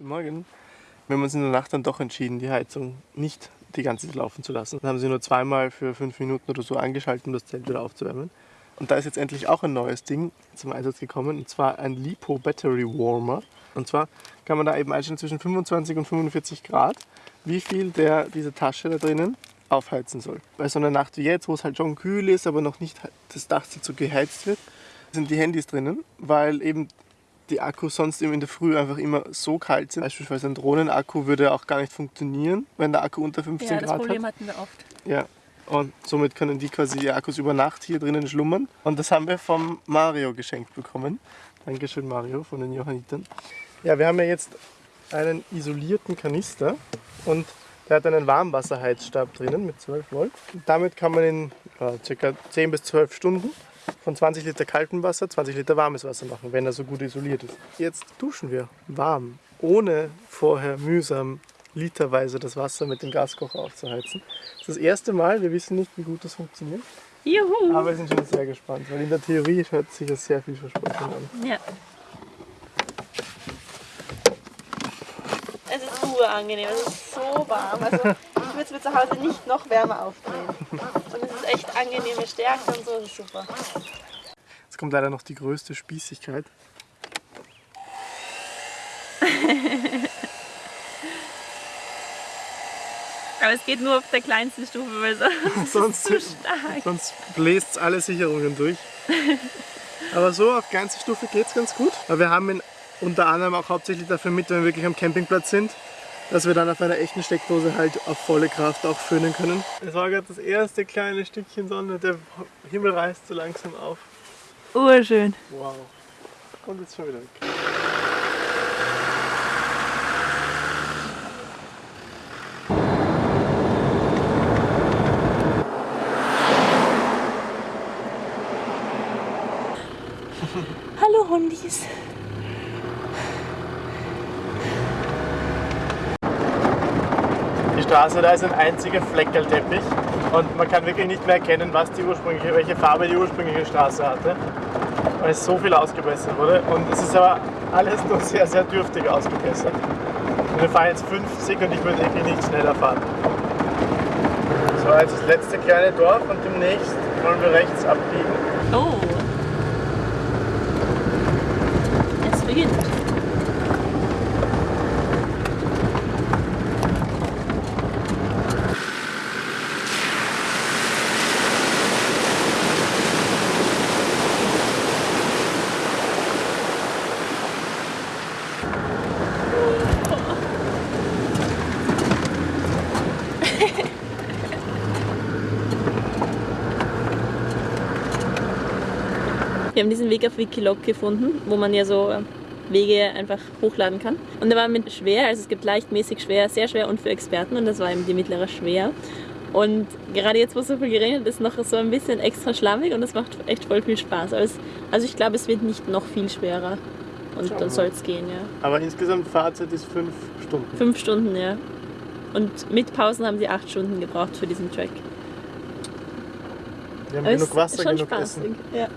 Guten Morgen. Wir haben uns in der Nacht dann doch entschieden, die Heizung nicht die ganze Zeit laufen zu lassen. Dann haben sie nur zweimal für fünf Minuten oder so angeschaltet, um das Zelt wieder aufzuwärmen. Und da ist jetzt endlich auch ein neues Ding zum Einsatz gekommen, und zwar ein Lipo Battery Warmer. Und zwar kann man da eben einstellen zwischen 25 und 45 Grad, wie viel der diese Tasche da drinnen aufheizen soll. Bei so einer Nacht wie jetzt, wo es halt schon kühl ist, aber noch nicht das Dach dazu geheizt wird, sind die Handys drinnen, weil eben die Akkus sonst in der Früh einfach immer so kalt sind. Beispielsweise ein Drohnenakku würde auch gar nicht funktionieren, wenn der Akku unter 15 Ja, Grad das hat. Problem hatten wir oft. Ja. Und somit können die quasi die Akkus über Nacht hier drinnen schlummern. Und das haben wir vom Mario geschenkt bekommen. Dankeschön Mario von den Johannitern. Ja, wir haben ja jetzt einen isolierten Kanister und der hat einen Warmwasserheizstab drinnen mit 12 Volt. Und damit kann man in ja, ca. 10 bis 12 Stunden von 20 Liter kaltem Wasser 20 Liter warmes Wasser machen, wenn er so gut isoliert ist. Jetzt duschen wir warm, ohne vorher mühsam literweise das Wasser mit dem Gaskocher aufzuheizen. Das ist das erste Mal, wir wissen nicht, wie gut das funktioniert, Juhu! aber wir sind schon sehr gespannt, weil in der Theorie hört sich das sehr vielversprechend an. Ja. Es ist urangenehm, es ist so warm. Also ich würde es mir zu Hause nicht noch wärmer aufdrehen. Es echt angenehme Stärke und so, das ist super. Jetzt kommt leider noch die größte Spießigkeit. Aber es geht nur auf der kleinsten Stufe, weil so Sonst, zu stark. sonst bläst alle Sicherungen durch. Aber so auf ganze Stufe geht es ganz gut. Aber wir haben ihn unter anderem auch hauptsächlich dafür mit, wenn wir wirklich am Campingplatz sind, dass wir dann auf einer echten Steckdose halt auf volle Kraft auch föhnen können. Es war gerade das erste kleine Stückchen Sonne, der Himmel reißt so langsam auf. Urschön. Wow. Und jetzt schon wieder weg. Straße da ist ein einziger Fleckerlteppich und man kann wirklich nicht mehr erkennen, was die ursprüngliche, welche Farbe die ursprüngliche Straße hatte, weil so viel ausgebessert wurde. Und es ist aber alles nur sehr, sehr dürftig ausgebessert. Und wir fahren jetzt 50 und ich würde wirklich nicht schneller fahren. So, jetzt das letzte kleine Dorf und demnächst wollen wir rechts abbiegen. Oh. Es beginnt. Wir haben diesen Weg auf Wikilog gefunden, wo man ja so Wege einfach hochladen kann. Und der war mit schwer, also es gibt leicht, mäßig schwer, sehr schwer und für Experten und das war eben die mittlere schwer. Und gerade jetzt, wo es so viel geregnet ist, noch so ein bisschen extra schlammig und das macht echt voll viel Spaß. Also, also ich glaube, es wird nicht noch viel schwerer. Und Schauen dann soll es gehen, ja. Aber insgesamt Fahrzeit ist 5 Stunden. Fünf Stunden, ja. Und mit Pausen haben sie acht Stunden gebraucht für diesen Track. Wir haben Aber genug Wasser, ist schon genug spaßig. Essen. Ja.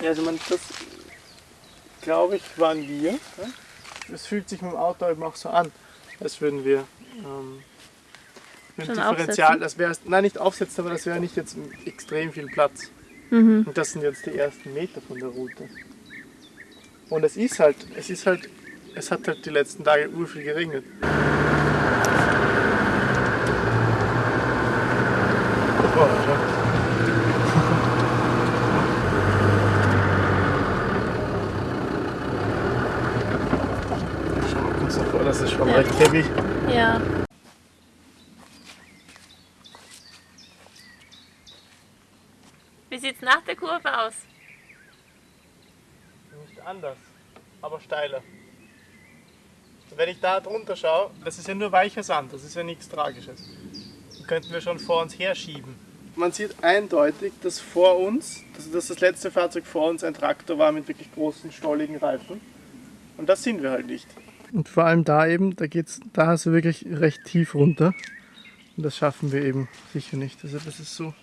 Ja, also man, das glaube ich waren wir. Es fühlt sich mit dem Auto eben auch so an, als würden wir ähm, mit dem Schon Differential, aufsetzen? das wäre nicht nicht aufsetzen, aber das wäre nicht jetzt extrem viel Platz. Mhm. Und das sind jetzt die ersten Meter von der Route. Und es ist halt, es ist halt, es hat halt die letzten Tage urviel geregnet. Boah, schau. Schau mal kurz davor, das schon Ja. Wie sieht's nach der Kurve aus? Nicht anders, aber steiler. Wenn ich da drunter schaue, das ist ja nur weicher Sand, das ist ja nichts Tragisches. Den könnten wir schon vor uns herschieben. Man sieht eindeutig, dass vor uns, dass dass das letzte Fahrzeug vor uns ein Traktor war mit wirklich großen, stolligen Reifen. Und das sind wir halt nicht. Und vor allem da eben, da geht's, da hast du wirklich recht tief runter. Und das schaffen wir eben sicher nicht. Also das ist so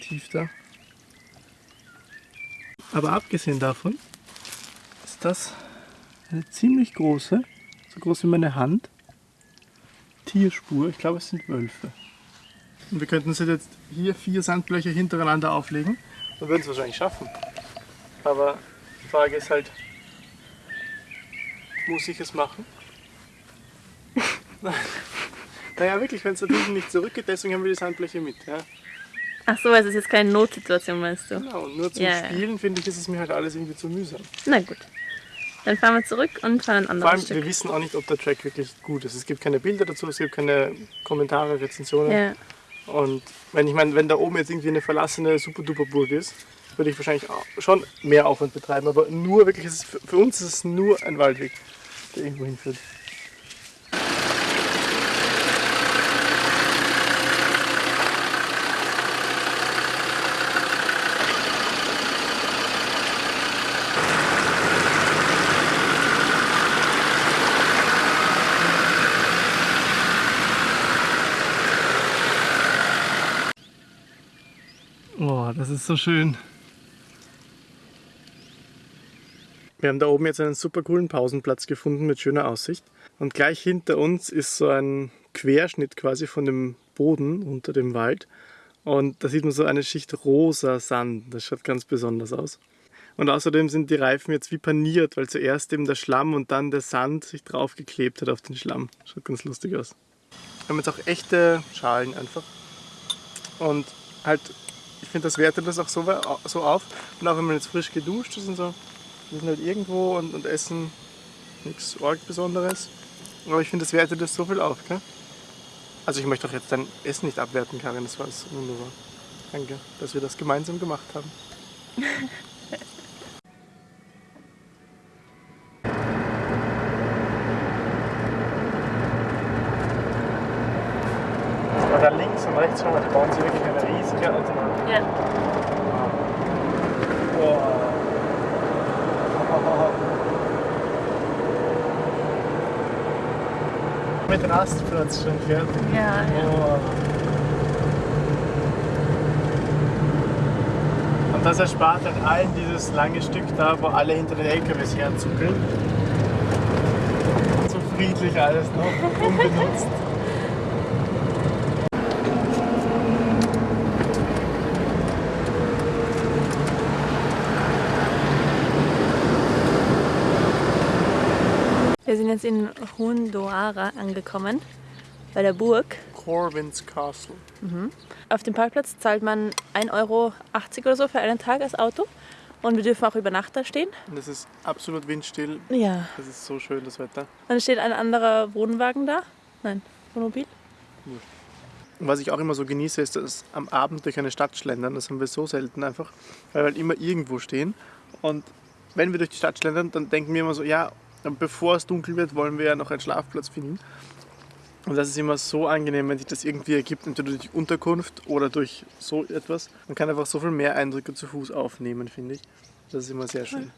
tief da. Aber abgesehen davon ist das eine ziemlich große, so groß wie meine Hand, Tierspur. Ich glaube, es sind Wölfe. Und wir könnten uns jetzt hier vier Sandblöcher hintereinander auflegen und würden es wahrscheinlich schaffen. Aber die Frage ist halt, muss ich es machen? naja, wirklich, wenn es natürlich nicht zurückgeht, deswegen haben wir die Sandbleche mit. Ja. Ach so, also es ist jetzt keine Notsituation, meinst du? Genau, und nur zum Ja, ja. Spielen finde ich, ist es mir halt alles irgendwie zu mühsam. Na gut. Dann fahren wir zurück und fahren ein Vor anderes allem, Stück. wir wissen auch nicht, ob der Track wirklich gut ist. Es gibt keine Bilder dazu, es gibt keine Kommentare, Rezensionen. Ja. Und wenn ich meine, wenn da oben jetzt irgendwie eine verlassene Super-Duper-Burg ist, würde ich wahrscheinlich schon mehr Aufwand betreiben. Aber nur wirklich, für uns ist es nur ein Waldweg, der irgendwo hinführt. Oh, das ist so schön. Wir haben da oben jetzt einen super coolen Pausenplatz gefunden mit schöner Aussicht. Und gleich hinter uns ist so ein Querschnitt quasi von dem Boden unter dem Wald. Und da sieht man so eine Schicht rosa Sand. Das schaut ganz besonders aus. Und außerdem sind die Reifen jetzt wie paniert, weil zuerst eben der Schlamm und dann der Sand sich draufgeklebt hat auf den Schlamm. Schaut ganz lustig aus. Wir haben jetzt auch echte Schalen einfach. Und halt, ich finde, das wertet das auch so, so auf. Und auch wenn man jetzt frisch geduscht ist und so, wir sind halt irgendwo und, und essen nichts arg Besonderes. Aber ich finde, das wertet das so viel auf, gell? Also ich möchte doch jetzt dein Essen nicht abwerten, Karin, das war es wunderbar. Danke, dass wir das gemeinsam gemacht haben. Da links und rechts von euch bauen sie wirklich eine riesige Autobahn. Ja. Mit Rastplatz schon fertig. Ja, ja. Und das erspart halt allen dieses lange Stück da, wo alle hinter den LKWs herzuckeln. So friedlich alles noch, unbenutzt. Sind jetzt in Hundoara angekommen, bei der Burg. Corvin's Castle. Auf dem Parkplatz zahlt man 1,80 Euro oder so für einen Tag als Auto. Und wir dürfen auch über Nacht da stehen. Und es ist absolut windstill. Ja. Es ist so schön, das Wetter. Dann steht ein anderer Wohnwagen da. Nein, Wohnmobil. Und was ich auch immer so genieße, ist das am Abend durch eine Stadt schlendern. Das haben wir so selten einfach, weil wir halt immer irgendwo stehen. Und wenn wir durch die Stadt schlendern, dann denken wir immer so, ja, bevor es dunkel wird, wollen wir ja noch einen Schlafplatz finden. Und das ist immer so angenehm, wenn sich das irgendwie ergibt, entweder durch Unterkunft oder durch so etwas. Man kann einfach so viel mehr Eindrücke zu Fuß aufnehmen, finde ich. Das ist immer sehr schön.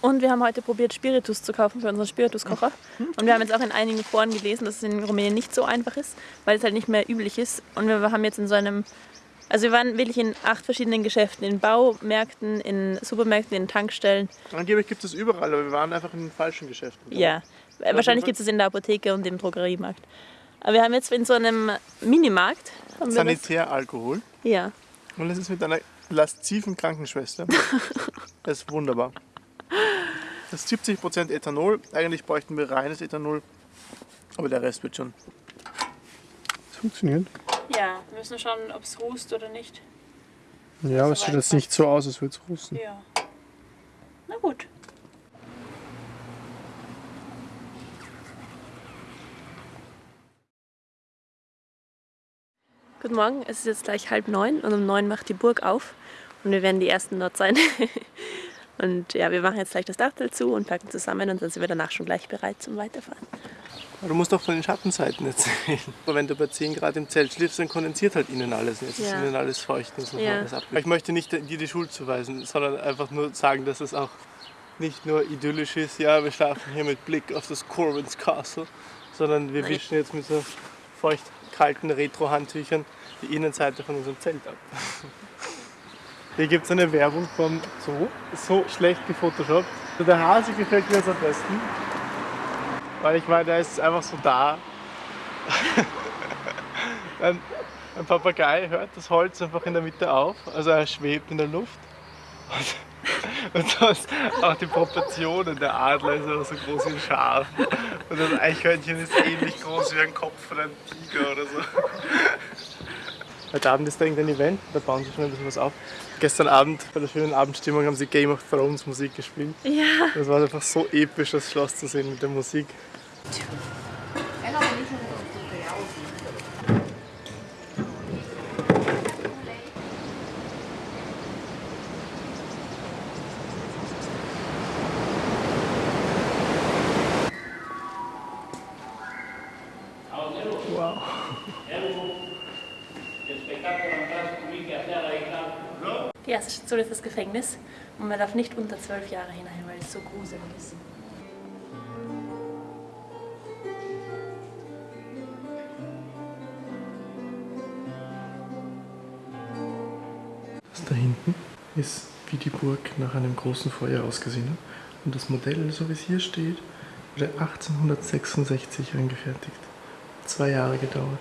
Und wir haben heute probiert, Spiritus zu kaufen für unseren Spirituskocher. Und wir haben jetzt auch in einigen Foren gelesen, dass es in Rumänien nicht so einfach ist, weil es halt nicht mehr üblich ist. Und wir haben jetzt in so einem, also wir waren wirklich in acht verschiedenen Geschäften, in Baumärkten, in Supermärkten, in Tankstellen. Angeblich gibt es überall, aber wir waren einfach in den falschen Geschäften. Ja, wahrscheinlich gibt es es in der Apotheke und im Drogeriemarkt. Aber wir haben jetzt in so einem Minimarkt. Das, Sanitäralkohol. ja, Und es ist mit einer lasziven Krankenschwester. Das ist wunderbar. Das ist 70% Ethanol. Eigentlich bräuchten wir reines Ethanol. Aber der Rest wird schon. Es funktioniert. Ja, wir müssen schauen, ob es rußt oder nicht. Ja, aber es sieht jetzt nicht so aus, als würde es rusten. Ja. Na gut. Guten Morgen, es ist jetzt gleich halb neun und um neun macht die Burg auf und wir werden die Ersten dort sein. Und ja, wir machen jetzt gleich das Dachtel zu und packen zusammen und dann sind wir danach schon gleich bereit zum Weiterfahren. Aber du musst doch von den Schattenseiten erzählen. Aber wenn du bei 10 Grad im Zelt schläfst, dann kondensiert halt innen alles. Jetzt ist Ja. innen alles feucht und so Ja. alles ab. Ich möchte nicht dir die Schuld zuweisen, sondern einfach nur sagen, dass es auch nicht nur idyllisch ist, ja, wir schlafen hier mit Blick auf das Corwins Castle, sondern wir Nein. wischen jetzt mit so feucht kalten Retro-Handtüchern die Innenseite von unserem Zelt ab. Hier gibt es eine Werbung vom Zoo, so schlecht gefotoshoppt. Also Der Hase gefällt mir jetzt am besten, weil ich meine, der ist einfach so da. ein, ein Papagei hört das Holz einfach in der Mitte auf, also er schwebt in der Luft. Und, und sonst auch die Proportionen, der Adler ist auch so groß wie ein Schaf. Und das Eichhörnchen ist ähnlich groß wie ein Kopf von einem Tiger oder so. Heute Abend ist da irgendein Event, da bauen sie schon ein bisschen was auf. Gestern Abend, bei der schönen Abendstimmung, haben sie Game of Thrones Musik gespielt. Ja. Das war einfach so episch, das Schloss zu sehen mit der Musik. Wow. Station ist das Gefängnis und man darf nicht unter zwölf Jahre hinein, weil es so gruselig ist. Das da hinten ist wie die Burg nach einem großen Feuer ausgesehen hat. Und das Modell, so wie es hier steht, wurde 1866 angefertigt. Zwei Jahre gedauert.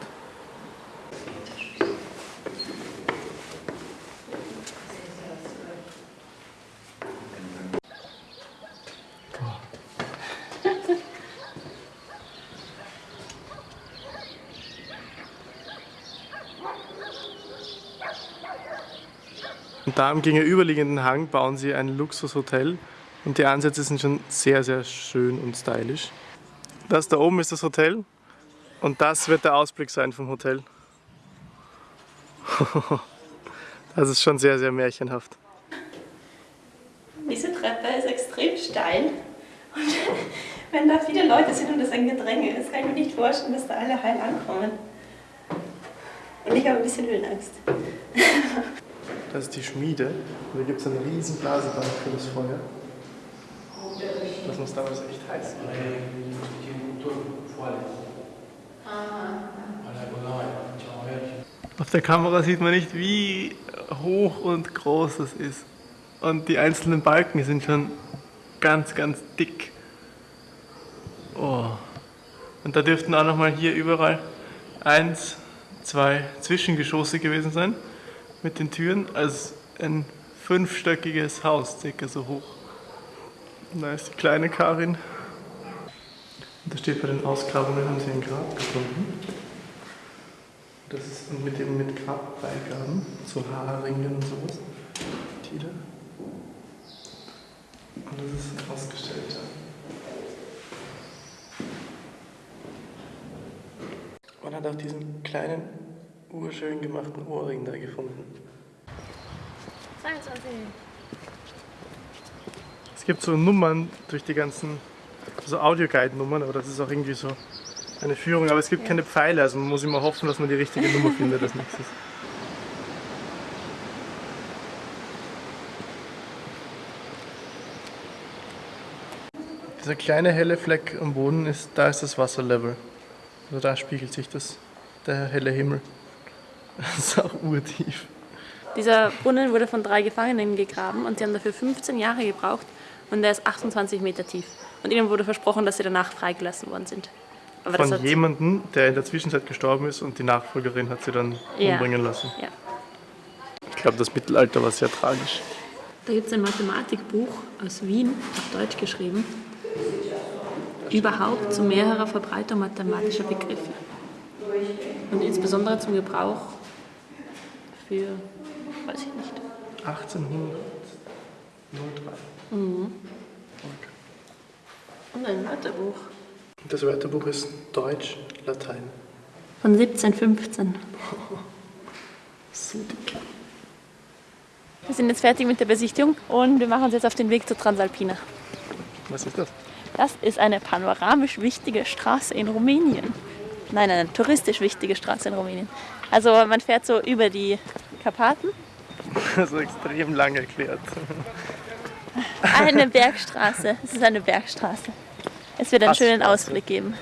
Und da am gegenüberliegenden Hang bauen sie ein Luxushotel und die Ansätze sind schon sehr, sehr schön und stylisch. Das da oben ist das Hotel und das wird der Ausblick sein vom Hotel. Das ist schon sehr, sehr märchenhaft. Diese Treppe ist extrem steil und wenn da viele Leute sind und es ein Gedränge ist, kann ich mir nicht vorstellen, dass da alle heil ankommen. Und ich habe ein bisschen Höhenangst. Das ist die Schmiede und da gibt es eine riesen Blasebank für das Feuer. Das muss damals echt heiß sein. Auf der Kamera sieht man nicht, wie hoch und groß es ist. Und die einzelnen Balken sind schon ganz, ganz dick. Oh. Und da dürften auch nochmal hier überall eins, zwei Zwischengeschosse gewesen sein mit den Türen. Also ein fünfstöckiges Haus, circa so hoch. Und da ist die kleine Karin. Und da steht bei den Ausgrabungen, haben sie ein Grab gefunden. Das ist mit dem mit Grabbeigaben, so Haarringen und sowas. Tiere. Und das ist ausgestellt. ja. Man hat auch diesen kleinen, urschön gemachten Ohrring da gefunden. 22. Es gibt so Nummern durch die ganzen, so Audioguide-Nummern, aber das ist auch irgendwie so eine Führung. Aber es gibt keine Pfeile, also man muss immer hoffen, dass man die richtige Nummer findet als nächstes. Dieser kleine helle Fleck am Boden, ist, da ist das Wasserlevel. Also da spiegelt sich das, der helle Himmel. Das ist auch urtief. Dieser Brunnen wurde von drei Gefangenen gegraben und sie haben dafür 15 Jahre gebraucht und der ist 28 Meter tief. Und ihnen wurde versprochen, dass sie danach freigelassen worden sind. Aber das Von jemandem, der in der Zwischenzeit gestorben ist und die Nachfolgerin hat sie dann Ja. umbringen lassen. Ja. Ich glaube, das Mittelalter war sehr tragisch. Da gibt es ein Mathematikbuch aus Wien, auf Deutsch geschrieben, überhaupt zu mehrerer Verbreitung mathematischer Begriffe. Und insbesondere zum Gebrauch für, weiß ich nicht. 1803. Okay. Und ein Wörterbuch Das Wörterbuch ist Deutsch, Latein. von 1715. So dick. Wir sind jetzt fertig mit der Besichtigung und wir machen uns jetzt auf den Weg zur Transalpina. Was ist das? Das ist eine panoramisch wichtige Straße in Rumänien. Nein, eine touristisch wichtige Straße in Rumänien. Also man fährt so über die Karpaten Also extrem lang erklärt. Eine Bergstraße. Es ist eine Bergstraße. Es wird einen schönen Ausblick geben.